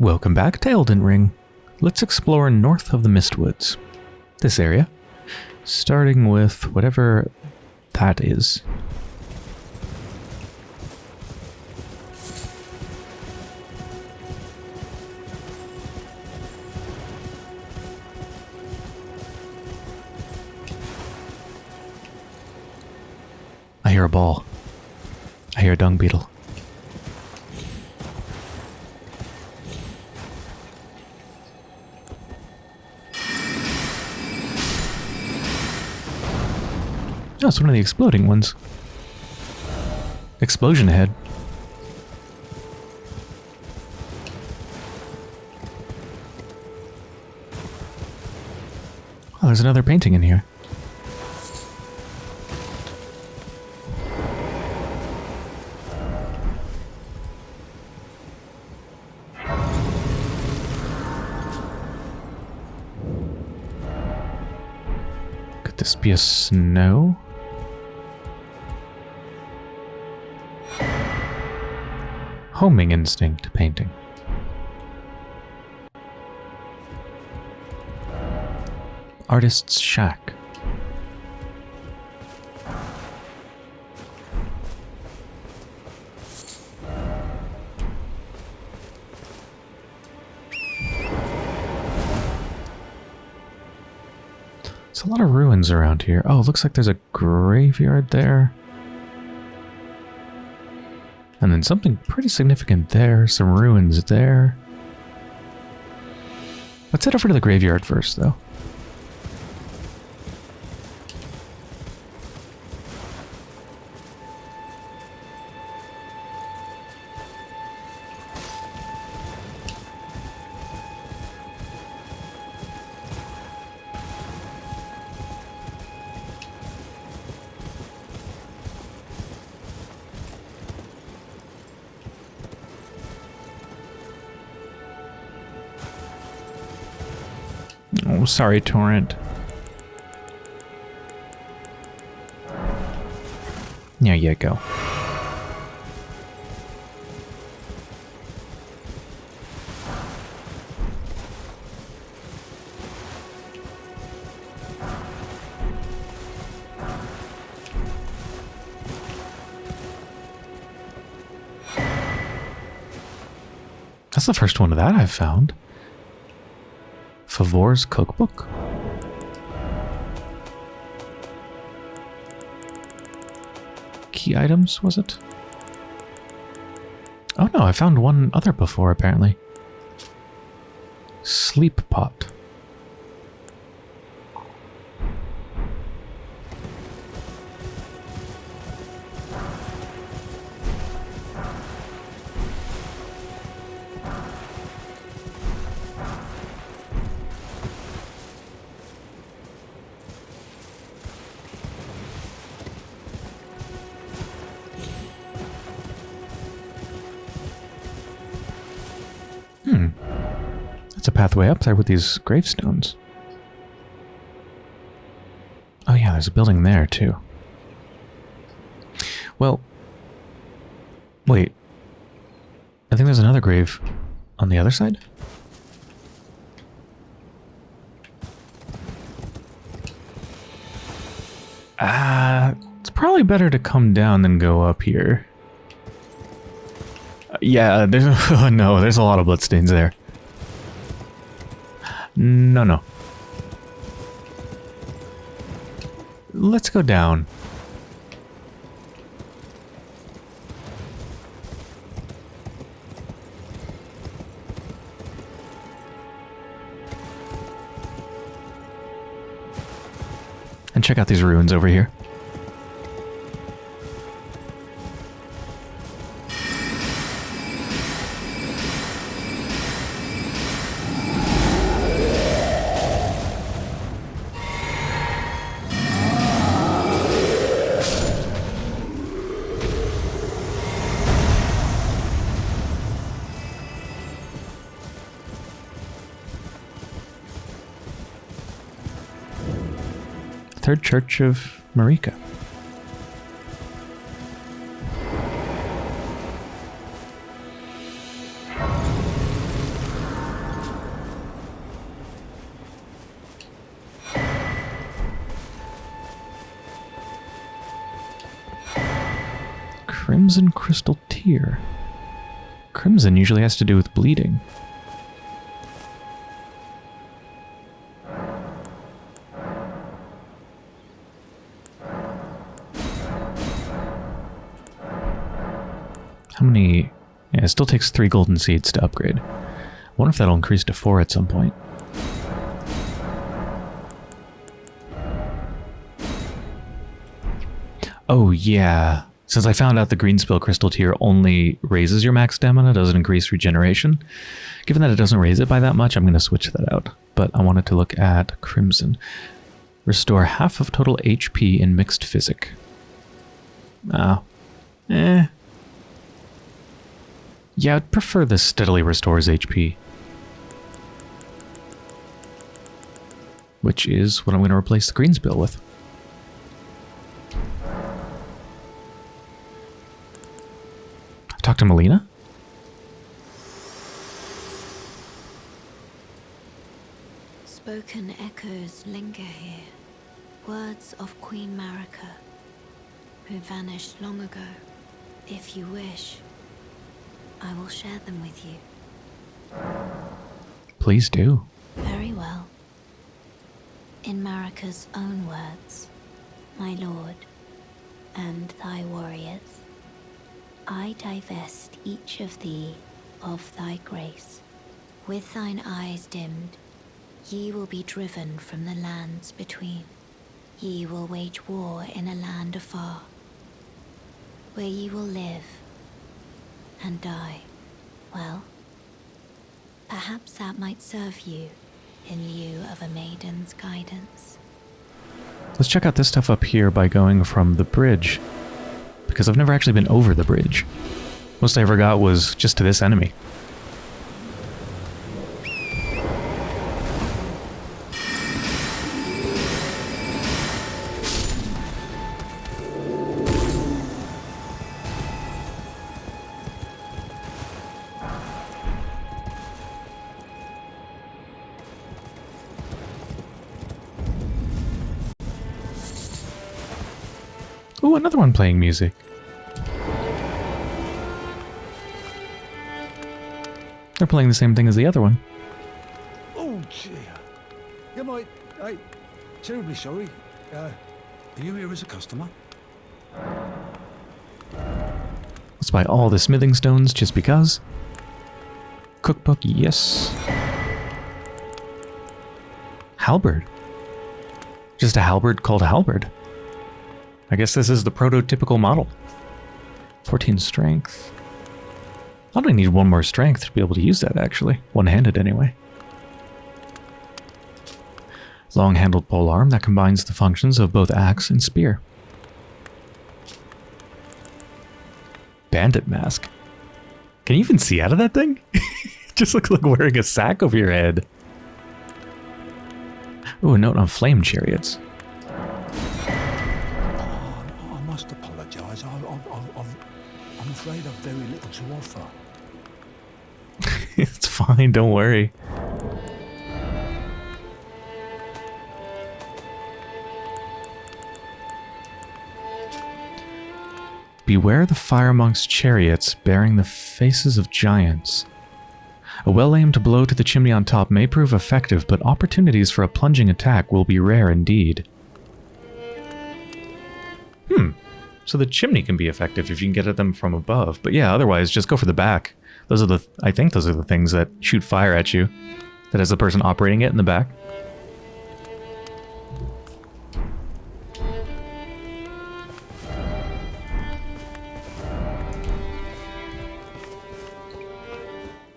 Welcome back to Elden Ring. Let's explore north of the Mistwoods. This area. Starting with whatever that is. I hear a ball. I hear a dung beetle. Oh, it's one of the exploding ones. Explosion ahead. Oh, there's another painting in here. Could this be a snow? Homing instinct painting. Artist's shack. There's a lot of ruins around here. Oh, looks like there's a graveyard there. And then something pretty significant there. Some ruins there. Let's head over to the graveyard first, though. Sorry, Torrent. There you go. That's the first one of that I've found. Favor's cookbook? Key items, was it? Oh no, I found one other before, apparently. Sleep pot. That's a pathway up there with these gravestones. Oh yeah, there's a building there too. Well, wait. I think there's another grave on the other side. Ah, it's probably better to come down than go up here. Yeah, there's no, there's a lot of bloodstains there. No, no. Let's go down. And check out these ruins over here. Third Church of Marika. Crimson Crystal Tear. Crimson usually has to do with bleeding. Yeah, it still takes three golden seeds to upgrade. I wonder if that'll increase to four at some point. Oh, yeah. Since I found out the Greenspill Crystal Tear only raises your max stamina, doesn't increase regeneration. Given that it doesn't raise it by that much, I'm going to switch that out. But I wanted to look at crimson. Restore half of total HP in mixed physick. Ah. Eh. Yeah, I'd prefer this steadily restores HP. Which is what I'm going to replace the Greenspill with. Talk to Melina? Spoken echoes linger here. Words of Queen Marika, who vanished long ago. If you wish, I will share them with you. Please do. Very well. In Marika's own words, my lord, and thy warriors, I divest each of thee of thy grace. With thine eyes dimmed, ye will be driven from the lands between. Ye will wage war in a land afar, where ye will live and die. Well, perhaps that might serve you in lieu of a maiden's guidance. Let's check out this stuff up here by going from the bridge. Because I've never actually been over the bridge. Most I ever got was just to this enemy. Playing music. They're playing the same thing as the other one. Oh dear. You might. I. Terribly sorry. Uh, are you here as a customer? Let's buy all the smithing stones just because. Cookbook, yes. Halberd. Just a halberd called a halberd. I guess this is the prototypical model. 14 strength. I only need one more strength to be able to use that, actually. One-handed, anyway. Long-handled polearm that combines the functions of both axe and spear. Bandit mask. Can you even see out of that thing? Just looks like wearing a sack over your head. Ooh, a note on flame chariots. Afraid I've very little to offer. it's fine, don't worry. Beware the fire monk's chariots bearing the faces of giants. A well-aimed blow to the chimney on top may prove effective, but opportunities for a plunging attack will be rare indeed. Hmm. So the chimney can be effective if you can get at them from above. But yeah, otherwise, just go for the back. Those are the, I think those are the things that shoot fire at you. That has the person operating it in the back.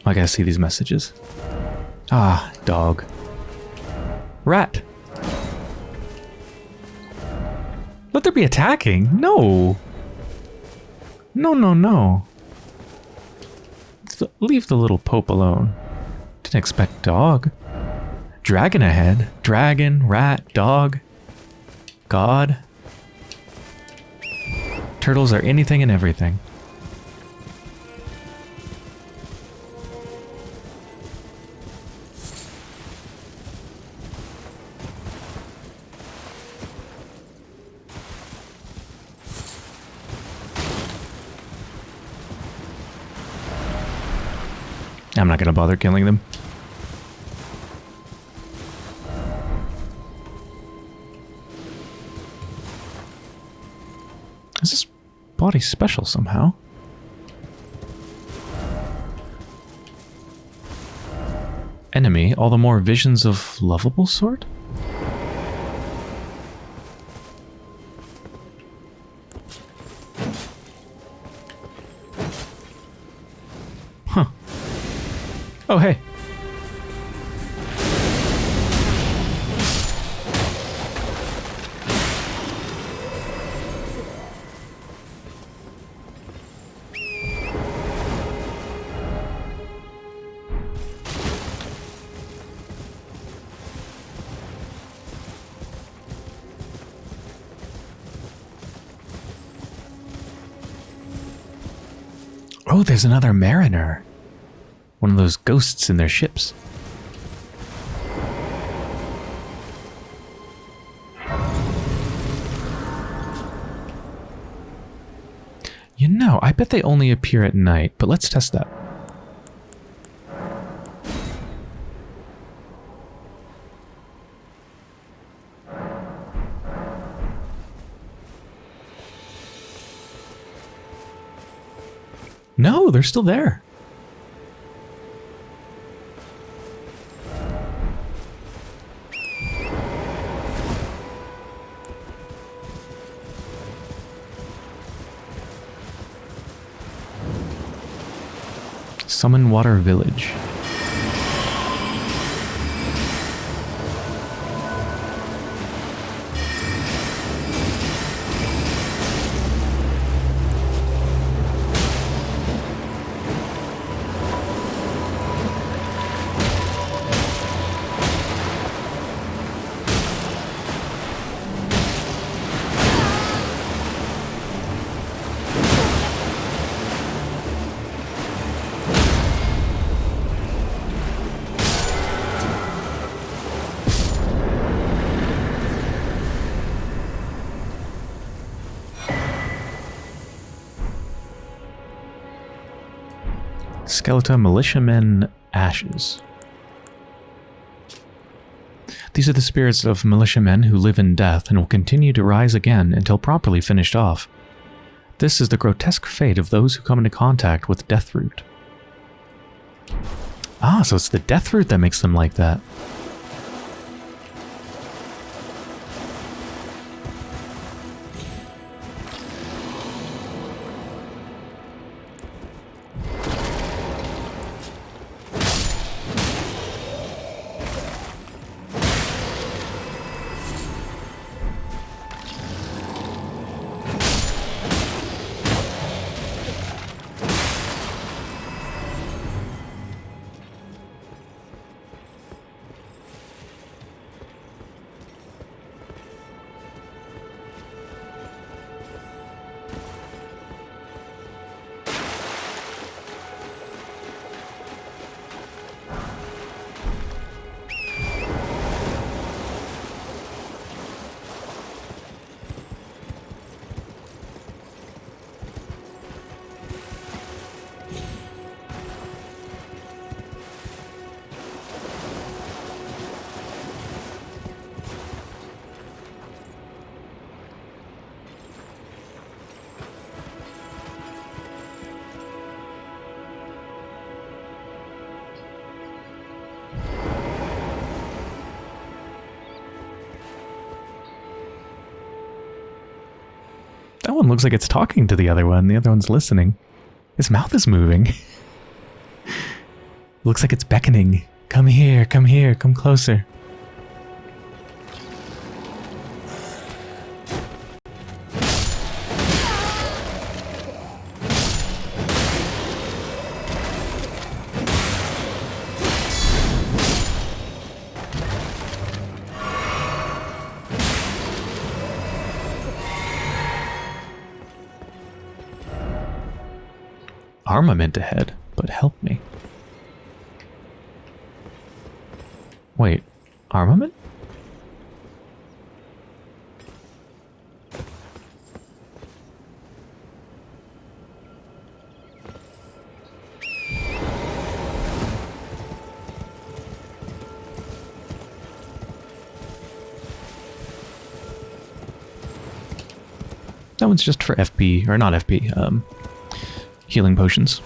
I gotta see these messages. Ah, dog. Rat. Let there be attacking? No. No, no, no. Leave the little pope alone. Didn't expect dog. Dragon ahead. Dragon, rat, dog. God. Turtles are anything and everything. I'm not going to bother killing them. Is this body special somehow? Enemy, all the more visions of lovable sort? Oh, there's another mariner. One of those ghosts in their ships. You know, I bet they only appear at night, but let's test that. They're still there. Summonwater Village. Skeleton Militiamen Ashes. These are the spirits of militiamen who live in death and will continue to rise again until properly finished off. This is the grotesque fate of those who come into contact with Deathroot. Ah, so it's the Deathroot that makes them like that. One looks like it's talking to the other one. The other one's listening. His mouth is moving. looks like it's beckoning. Come here, come here, come closer. meant but help me. Wait, armament? That one's just for FP, or not FP, um, healing potions.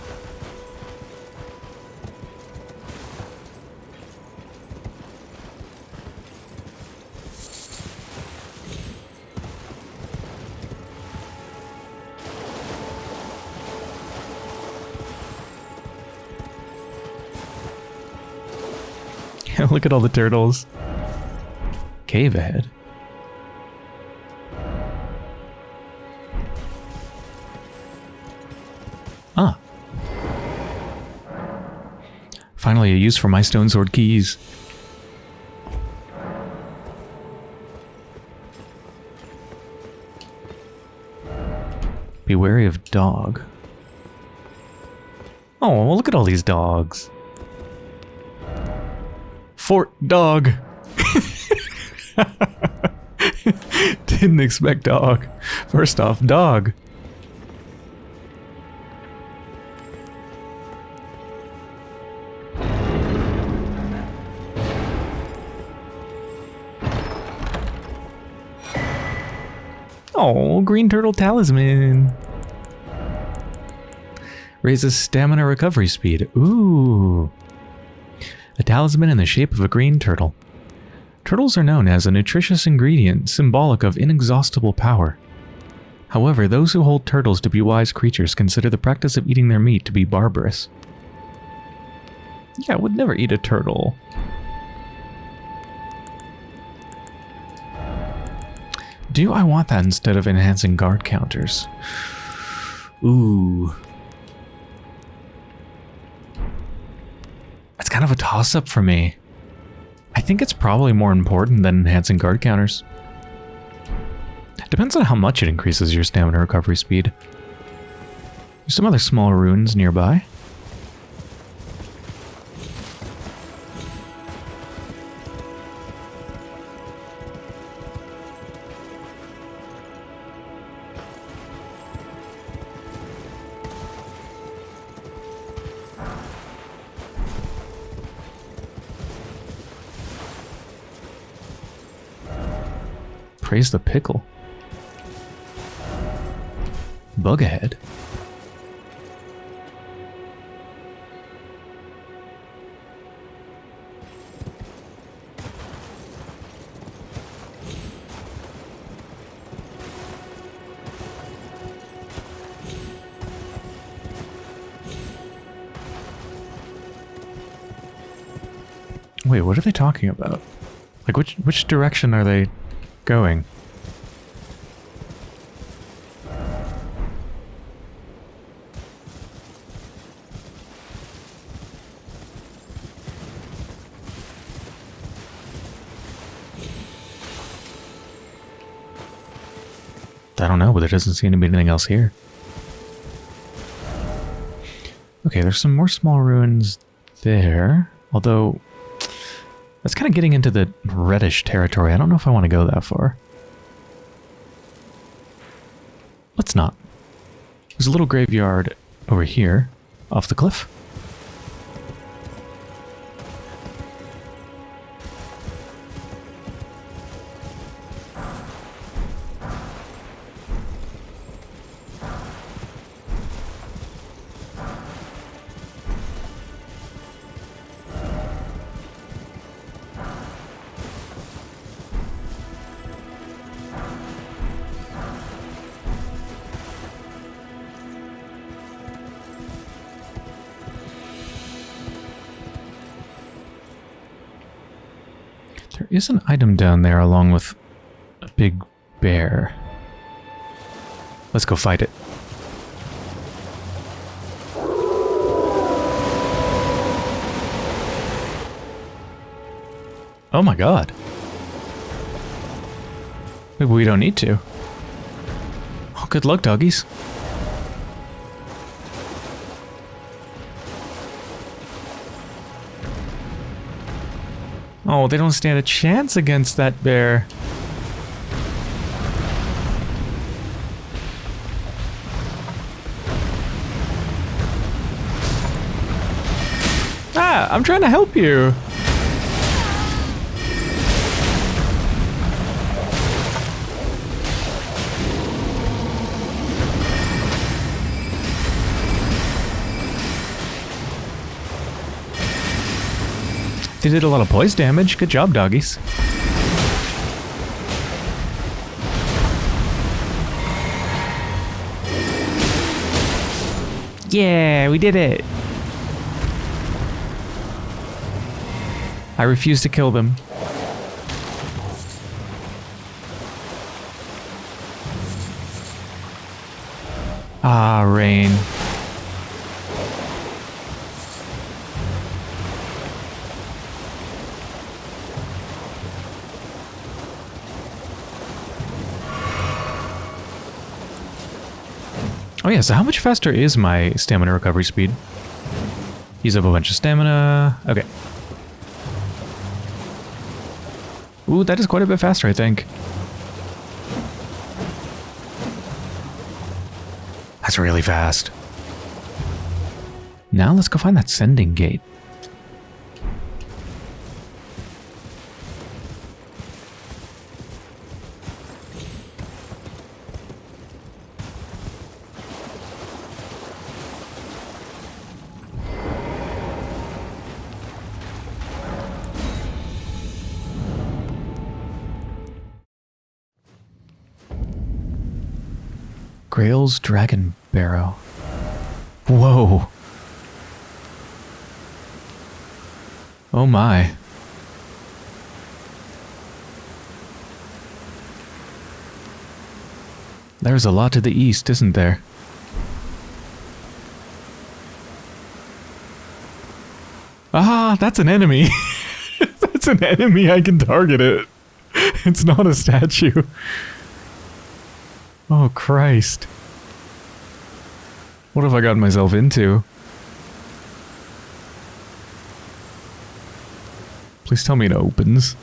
Look at all the turtles. Cave ahead. Ah. Finally, a use for my Stonesword keys. Be wary of dog. Oh, look at all these dogs. Fort dog. Didn't expect dog. First off, dog. Oh, green turtle talisman. Raises stamina recovery speed. Ooh. A talisman in the shape of a green turtle. Turtles are known as a nutritious ingredient symbolic of inexhaustible power. However, those who hold turtles to be wise creatures consider the practice of eating their meat to be barbarous. Yeah, I would never eat a turtle. Do I want that instead of enhancing guard counters? Ooh. Toss-up for me. I think it's probably more important than enhancing guard counters. Depends on how much it increases your stamina recovery speed. There's some other small runes nearby. Praise the pickle. Bug ahead. Wait, what are they talking about? Like, which which direction are they going? I don't know, but there doesn't seem to be anything else here. Okay, there's some more small ruins there. Although, that's kind of getting into the reddish territory. I don't know if I want to go that far. Let's not. There's a little graveyard over here, off the cliff. Is an item down there along with a big bear. Let's go fight it. Oh my god. Maybe we don't need to. Oh, good luck, doggies. Oh, they don't stand a chance against that bear. Ah, I'm trying to help you. They did a lot of poise damage. Good job, doggies. Yeah, we did it. I refuse to kill them. Ah, rain. Yeah, so how much faster is my stamina recovery speed? Use up a bunch of stamina. Okay. Ooh, that is quite a bit faster, I think. That's really fast. Now let's go find that sending gate. Grail's Dragon Barrow. Whoa. Oh my. There's a lot to the east, isn't there? Ah, that's an enemy. that's an enemy. I can target it. It's not a statue. Oh, Christ. What have I gotten myself into? Please tell me it opens.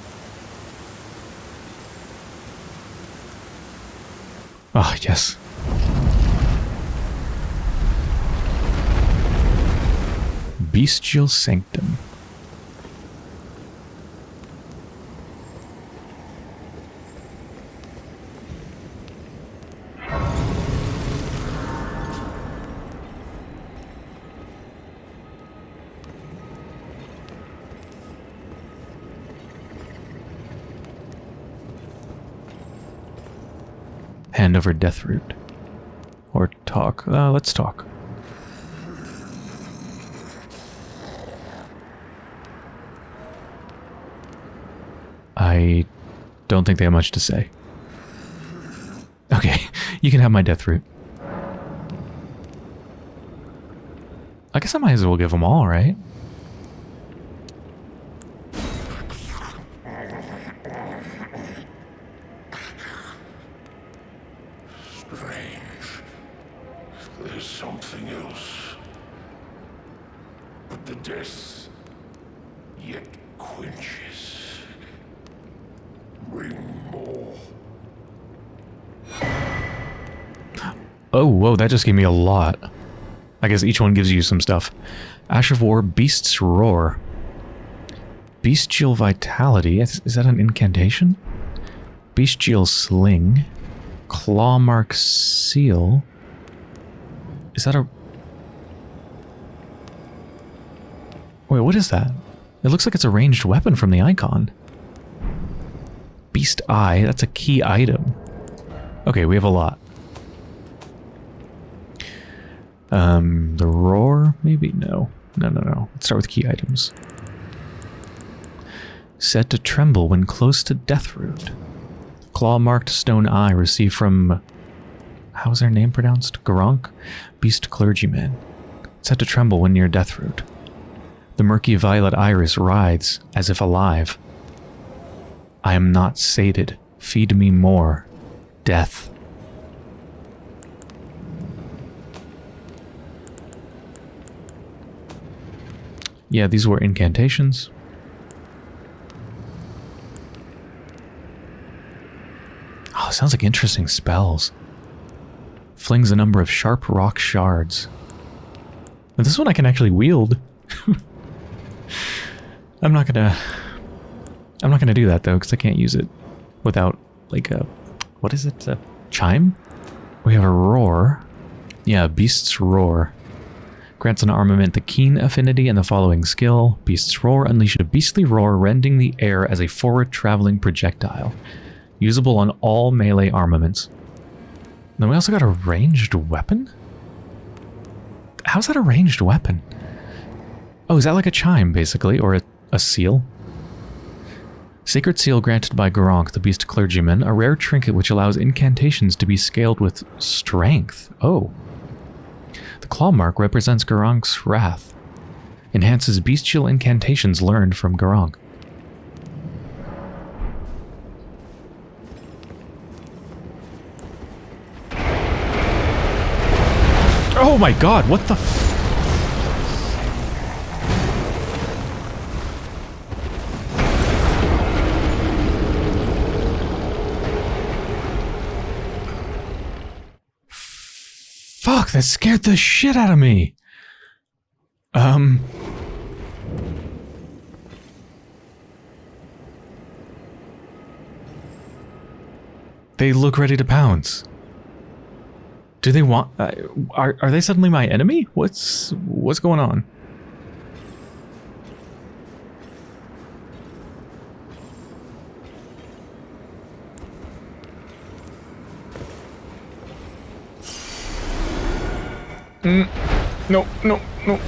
Ah, yes. Bestial Sanctum. Deathroot. Or talk. Uh, let's talk. I don't think they have much to say. Okay, you can have my Deathroot. I guess I might as well give them all, right? Strange. There's something else. But the death yet quenches. Bring more. Oh, whoa, that just gave me a lot. I guess each one gives you some stuff. Ash of War, Beast's Roar. Bestial Vitality. Is, is that an incantation? Bestial Sling. Clawmark Seal. Is that a... Wait, what is that? It looks like it's a ranged weapon from the icon. Beast Eye. That's a key item. Okay, we have a lot. Um, the roar? Maybe? No. No, no, no. Let's start with key items. Set to tremble when close to Deathroot. Claw-marked stone eye received from... How's their name pronounced? Garonk? Beast clergyman. Set to tremble when near Deathroot. The murky violet iris writhes as if alive. I am not sated. Feed me more. Death. Yeah, these were incantations. Oh, sounds like interesting spells. Flings a number of sharp rock shards. But this one I can actually wield. I'm not gonna... I'm not gonna do that though, because I can't use it without, like, a... What is it? A chime? We have a roar. Yeah, Beast's Roar. Grants an armament the keen affinity and the following skill. Beast's Roar unleash a beastly roar, rending the air as a forward traveling projectile. Usable on all melee armaments. Then we also got a ranged weapon? How's that a ranged weapon? Oh, is that like a chime, basically? Or a, a seal? Sacred Seal granted by Gurranq, the Beast Clergyman, a rare trinket which allows incantations to be scaled with strength. Oh. Claw mark represents Gurranq's wrath. Enhances bestial incantations learned from Gurranq. Oh my god, what the that scared the shit out of me. Um. They look ready to pounce. Do they want... Uh, are, are they suddenly my enemy? What's... What's going on? Mm. No, no, no.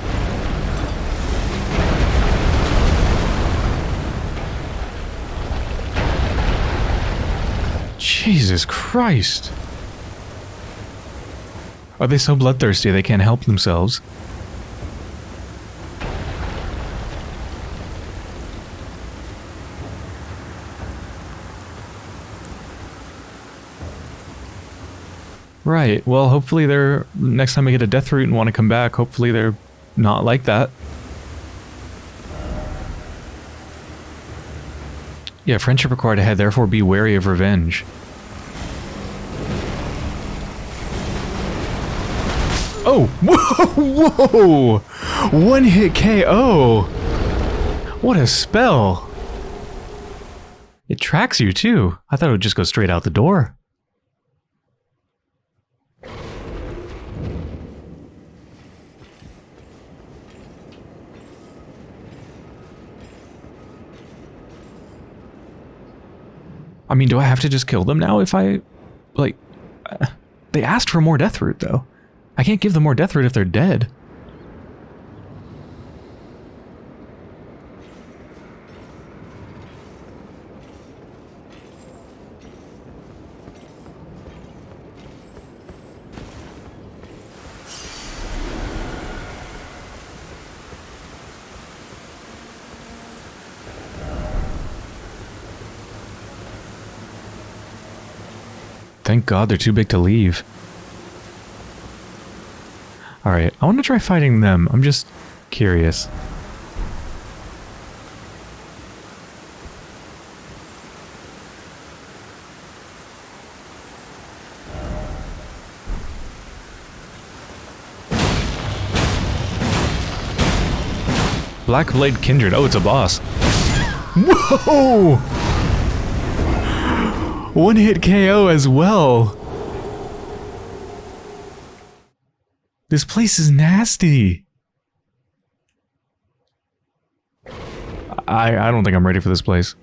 Jesus Christ. Are they so bloodthirsty they can't help themselves? Right. Well, hopefully they're next time I get a Deathroot and want to come back, hopefully they're not like that. Yeah, friendship required ahead, therefore be wary of revenge. Oh! Whoa! Whoa! One hit KO! What a spell! It tracks you too. I thought it would just go straight out the door. I mean, do I have to just kill them now if I... Like... Uh, they asked for more Deathroot, though. I can't give them more Deathroot if they're dead. God they're too big to leave. Alright, I want to try fighting them. I'm just curious. Blackblade Kindred. Oh, it's a boss. Whoa! One hit KO as well. This place is nasty. I, I don't think I'm ready for this place.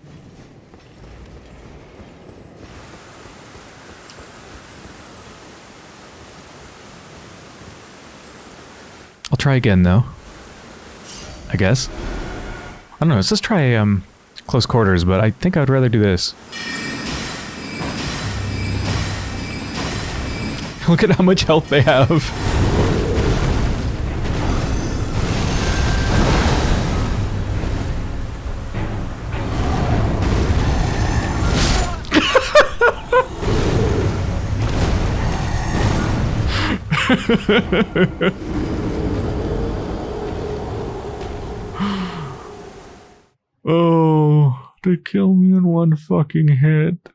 I'll try again though. I guess. I don't know, let's just try um, close quarters, but I think I'd rather do this. Look at how much health they have. oh, they kill me in one fucking hit.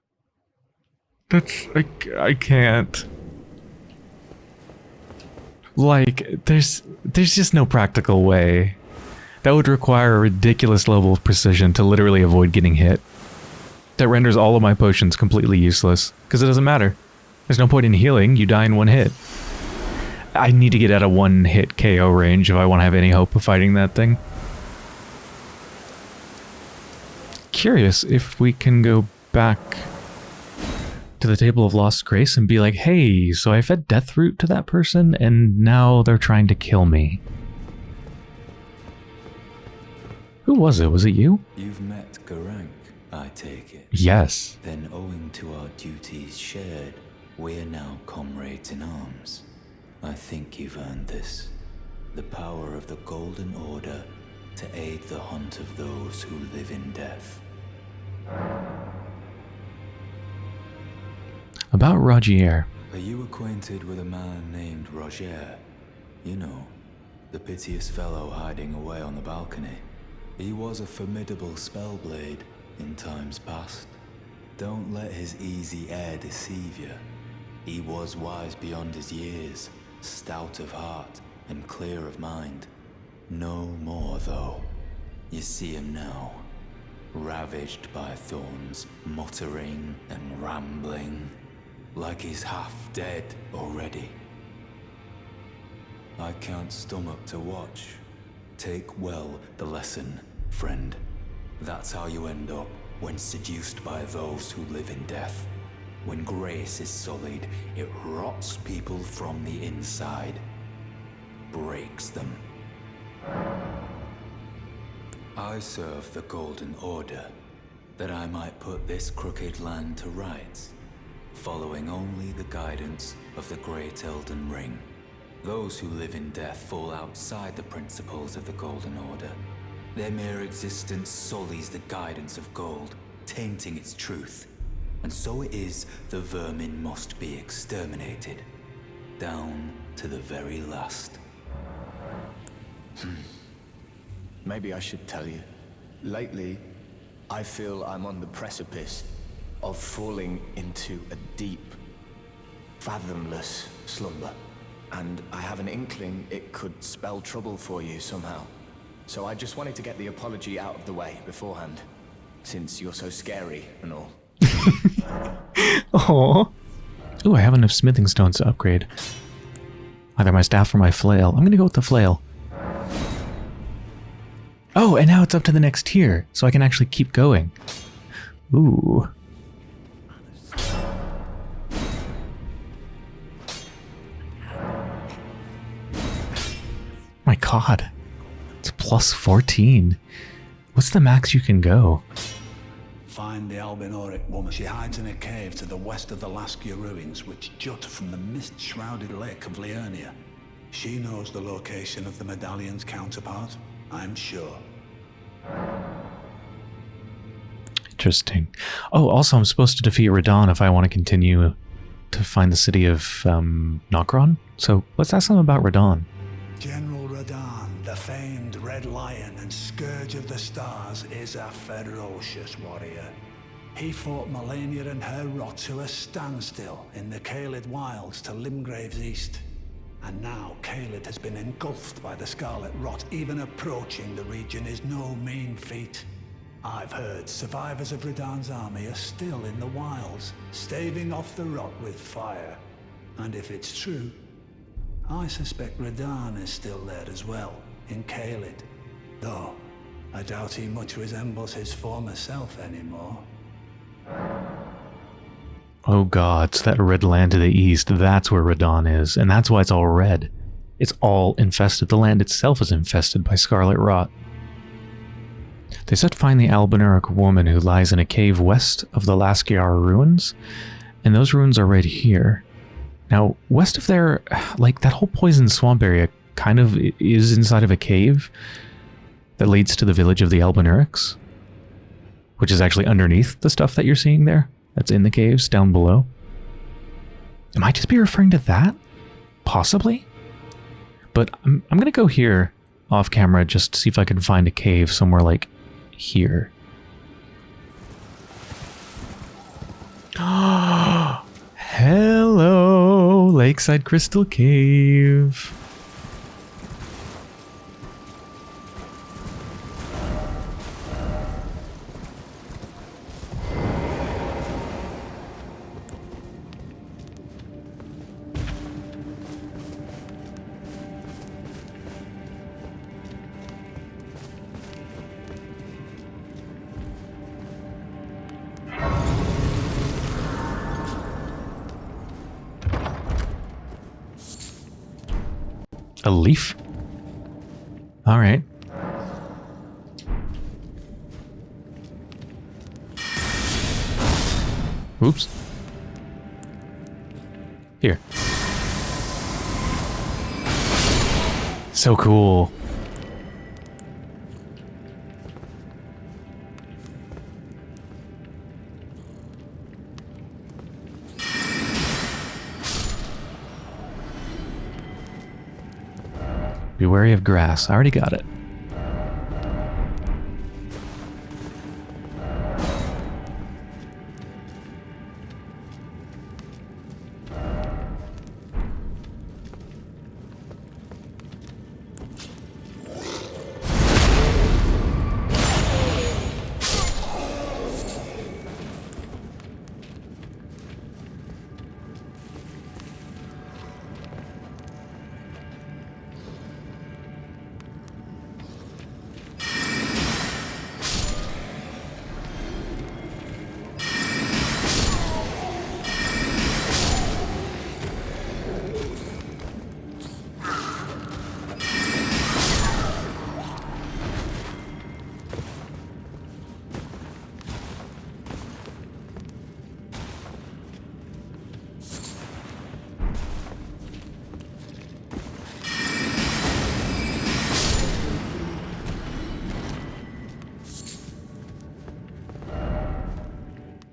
That's... I, I can't. Like, there's there's just no practical way. That would require a ridiculous level of precision to literally avoid getting hit. That renders all of my potions completely useless, because it doesn't matter. There's no point in healing, you die in one hit. I need to get out of one hit KO range if I want to have any hope of fighting that thing. Curious if we can go back to the Table of Lost Grace and be like, hey, so I fed Deathroot to that person and now they're trying to kill me. Who was it? Was it you? You've met Gurranq, I take it. Yes. Then, owing to our duties shared, we're now comrades in arms. I think you've earned this. The power of the Golden Order to aid the hunt of those who live in death. About Rogier. Are you acquainted with a man named Rogier? You know, the piteous fellow hiding away on the balcony. He was a formidable spellblade in times past. Don't let his easy air deceive you. He was wise beyond his years, stout of heart and clear of mind. No more, though. You see him now, ravaged by thorns, muttering and rambling, like he's half dead already. I can't stomach to watch. Take well the lesson, friend. That's how you end up when seduced by those who live in death. When grace is sullied, it rots people from the inside. Breaks them. I serve the Golden Order, that I might put this crooked land to rights, following only the guidance of the Great Elden Ring. Those who live in death fall outside the principles of the Golden Order. Their mere existence sullies the guidance of gold, tainting its truth. And so it is the vermin must be exterminated, down to the very last. Hmm. Maybe I should tell you. Lately, I feel I'm on the precipice of falling into a deep, fathomless slumber. And I have an inkling it could spell trouble for you somehow. So I just wanted to get the apology out of the way beforehand, since you're so scary and all. Oh. Ooh, I have enough smithing stones to upgrade. Either my staff or my flail. I'm gonna go with the flail. Oh, and now it's up to the next tier, so I can actually keep going. Ooh. God. It's plus 14. What's the max you can go? Find the Albinauric woman. She hides in a cave to the west of the Laskyar ruins, which jut from the mist-shrouded lake of Liurnia. She knows the location of the medallion's counterpart, I'm sure. Interesting. Oh, also, I'm supposed to defeat Radahn if I want to continue to find the city of um, Nokron. So let's ask them about Radahn. General Stars, is a ferocious warrior. He fought Malenia and her rot to a standstill in the Caelid Wilds to Limgrave's east. And now Caelid has been engulfed by the Scarlet Rot. Even approaching the region is no mean feat. I've heard survivors of Radahn's army are still in the wilds, staving off the rot with fire. And if it's true, I suspect Radan is still there as well, in Caelid. Though, I doubt he much resembles his former self anymore. Oh god, it's that red land to the east. That's where Radahn is, and that's why it's all red. It's all infested. The land itself is infested by scarlet rot. They said find the Albinauric woman who lies in a cave west of the Laskyar ruins, and those ruins are right here. Now, west of there, like that whole poison swamp area kind of is inside of a cave that leads to the village of the Albinaurics, which is actually underneath the stuff that you're seeing there. That's in the caves down below. Am I just be referring to that? Possibly? But I'm, I'm going to go here off camera just to see if I can find a cave somewhere like here. Hello, Lakeside Crystal Cave. A leaf? All right. Oops. Here. So cool. Be wary of grass. I already got it.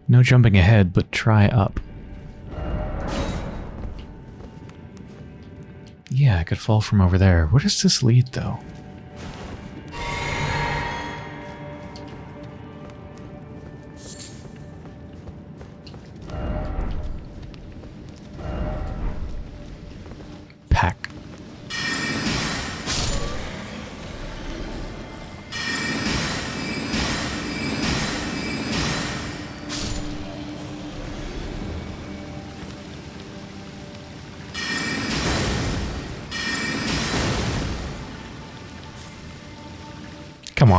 No jumping ahead, but try up. Yeah, I could fall from over there. Where does this lead, though?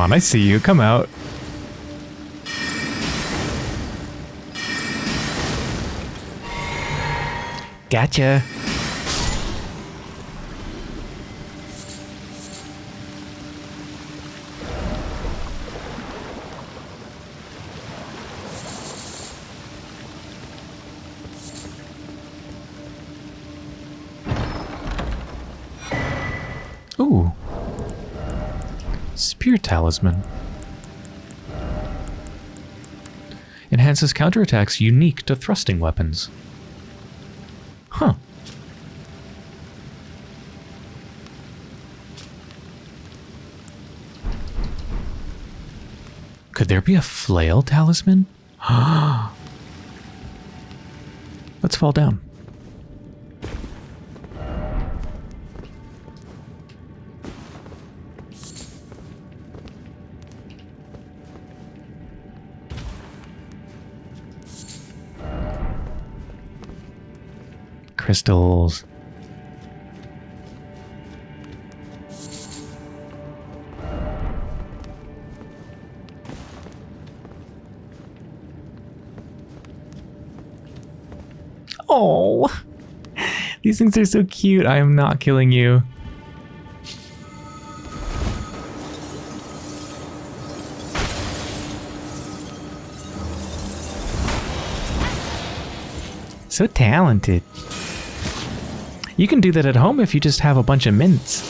On, I see you. Come out. Gotcha. Talisman. Enhances counterattacks unique to thrusting weapons. Huh. Could there be a flail talisman? Let's fall down. Crystals. Oh, these things are so cute. I am not killing you. So talented. You can do that at home if you just have a bunch of mints.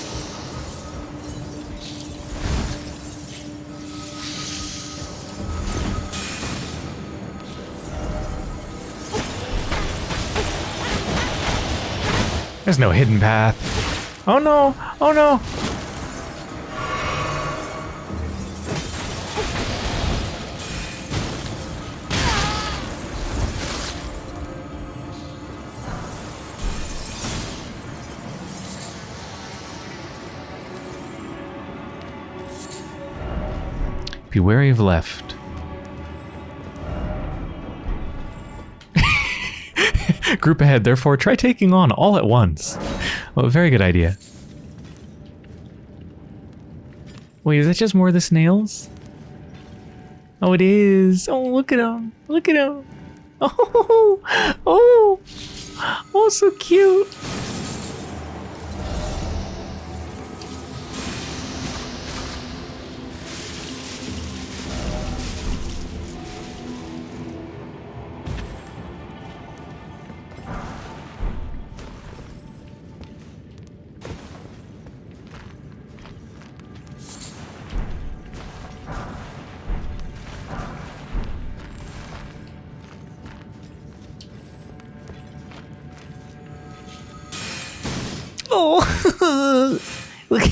There's no hidden path. Oh no! Oh no! Be wary of left. Group ahead, therefore try taking on all at once. Well, very good idea. Wait, is that just more of the snails? Oh, it is. Oh, look at them. Look at him. Oh, oh, oh, so cute.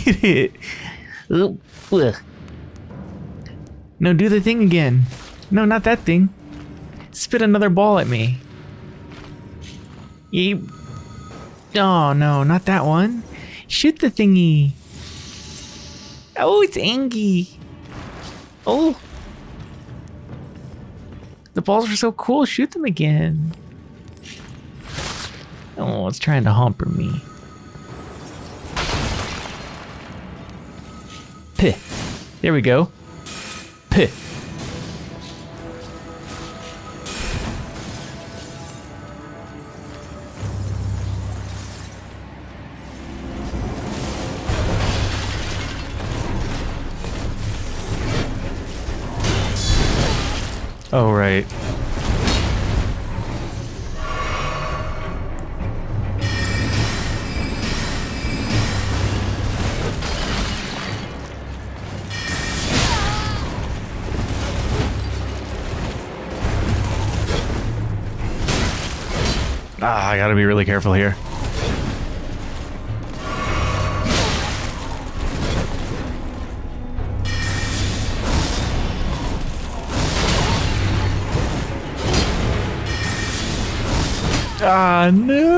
It. No, do the thing again. No, not that thing. Spit another ball at me. Yeep. Oh, no, not that one. Shoot the thingy. Oh, it's Angie. Oh. The balls are so cool. Shoot them again. Oh, it's trying to humper me. There we go. Pih. Oh, right. Gotta be really careful here. Ah, no!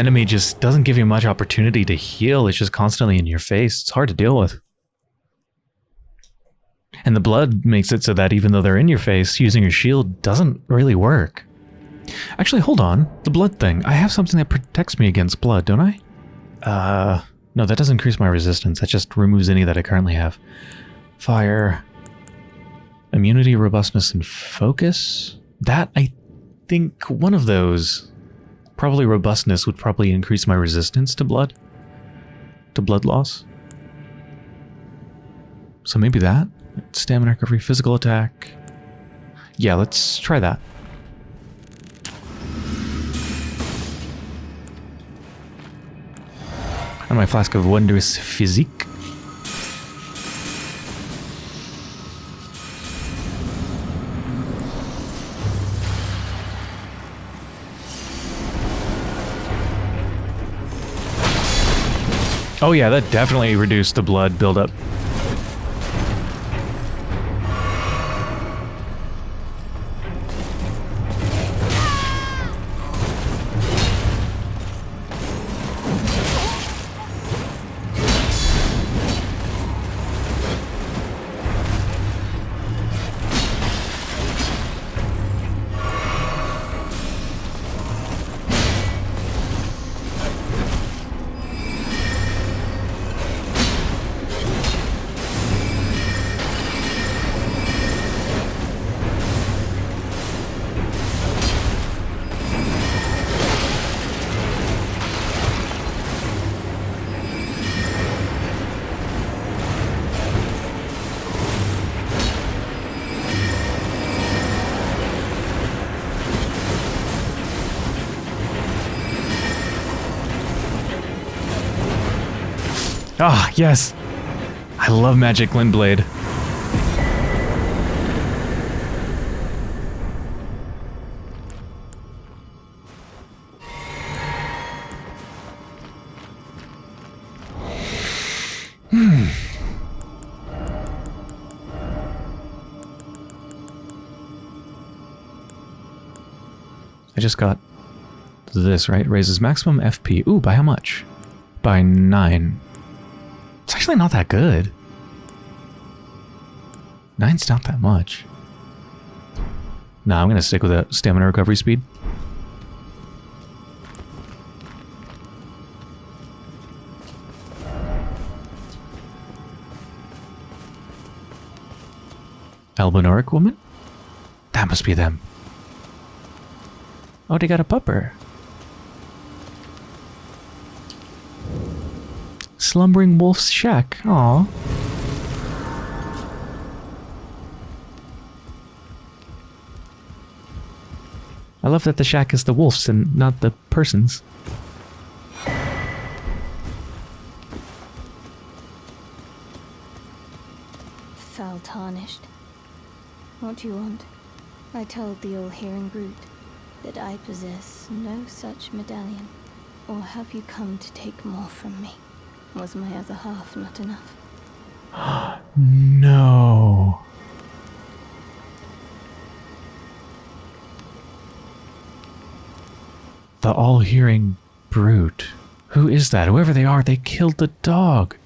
Enemy just doesn't give you much opportunity to heal. It's just constantly in your face. It's hard to deal with. And the blood makes it so that even though they're in your face, using your shield doesn't really work. Actually, hold on. The blood thing. I have something that protects me against blood, don't I? Uh, no, that doesn't increase my resistance. That just removes any that I currently have. Fire. Immunity, robustness, and focus? That, I think, one of those. Probably robustness would probably increase my resistance to blood. To blood loss. So maybe that? Stamina recovery, physical attack. Yeah, let's try that. And my flask of wondrous physique. Oh yeah, that definitely reduced the blood buildup. Ah, yes. I love Magic Glintblade. Hmm. I just got this, right? Raises maximum FP. Ooh, by how much? By 9. It's actually not that good. Nine's not that much. Nah, I'm gonna stick with that stamina recovery speed. Albinauric woman? That must be them. Oh, they got a pupper. Slumbering Wolf's Shack. Aw. I love that the shack is the wolves and not the persons. Foul tarnished. What do you want? I told the all-hearing brute that I possess no such medallion. Or have you come to take more from me? Was my other half not enough? No. The all hearing brute. Who is that? Whoever they are, they killed the dog.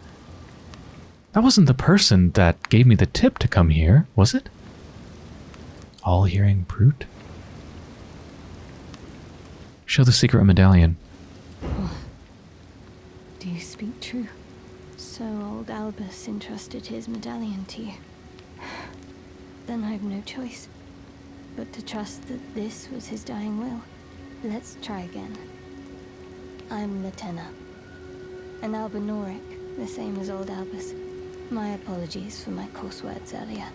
That wasn't the person that gave me the tip to come here, was it? All hearing brute? Show the secret medallion. Do you speak true? So old Albus entrusted his medallion to you. Then I've no choice but to trust that this was his dying will. Let's try again. I'm Latenna. An Albinauric, the same as old Albus. My apologies for my coarse words earlier.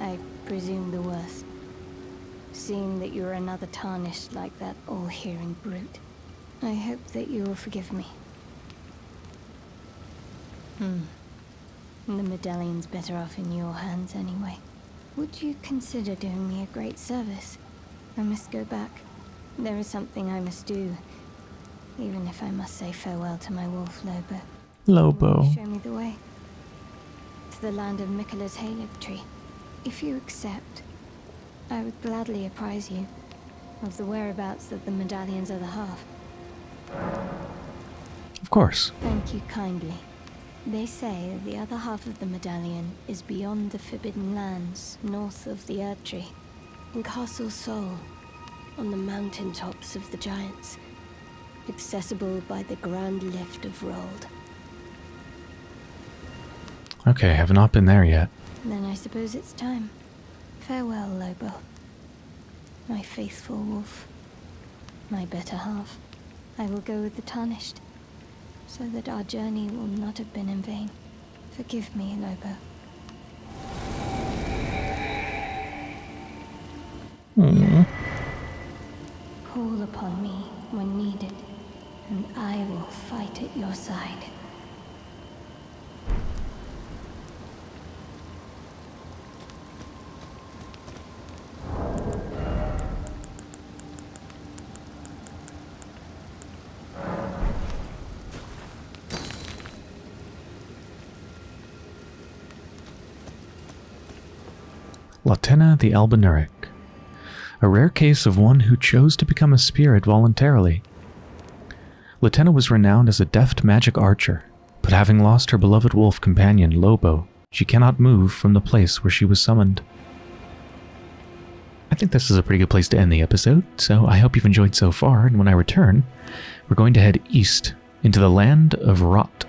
I presume the worst. Seeing that you're another tarnished like that all-hearing brute. I hope that you will forgive me. Hmm. The medallion's better off in your hands anyway. Would you consider doing me a great service? I must go back. There is something I must do. Even if I must say farewell to my wolf, Lobo. Lobo. Show me the way. To the land of Miquella's Halig tree. If you accept, I would gladly apprise you of the whereabouts of the medallion's other half. Of course. Thank you kindly. They say the other half of the medallion is beyond the Forbidden Lands, north of the Erd Tree, in Castle Sol, on the mountain tops of the Giants, accessible by the Grand Lift of Rold. Okay, I have not been there yet. Then I suppose it's time. Farewell, Lobo. My faithful wolf. My better half. I will go with the Tarnished, so that our journey will not have been in vain. Forgive me, Lobo. Hmm. Call upon me when needed, and I will fight at your side. Latenna the Albinauric. A rare case of one who chose to become a spirit voluntarily. Latenna was renowned as a deft magic archer, but having lost her beloved wolf companion, Lobo, she cannot move from the place where she was summoned. I think this is a pretty good place to end the episode, so I hope you've enjoyed so far, and when I return, we're going to head east into the land of Rot.